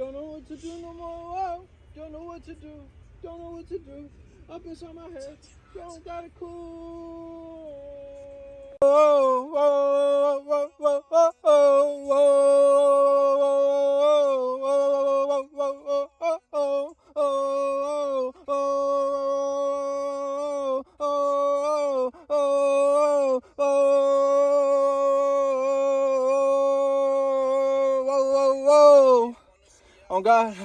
Don't know what to do no more. Oh, don't know what to do. Don't know what to do. Up inside my head. Don't got it cool. Oh, oh, oh, oh, oh, oh, Oh God.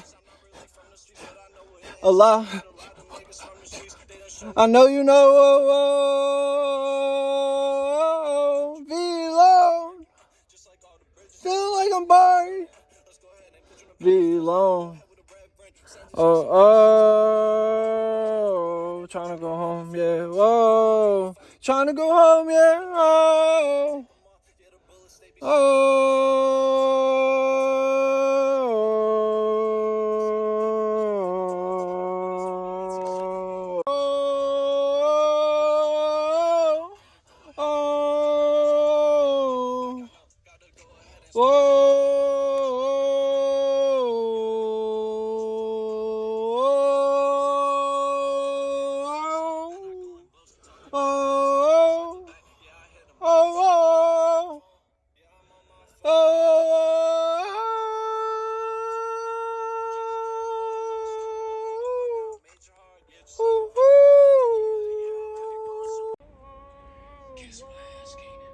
Allah. I know you know. Oh, oh, oh, oh be alone. Feeling like I'm buried. Be alone. Oh, oh, oh trying to go home, yeah. Oh, Whoa, trying to go home, yeah. Oh, oh. oh, oh, oh, oh, oh, oh, oh. Kiss my ass, King.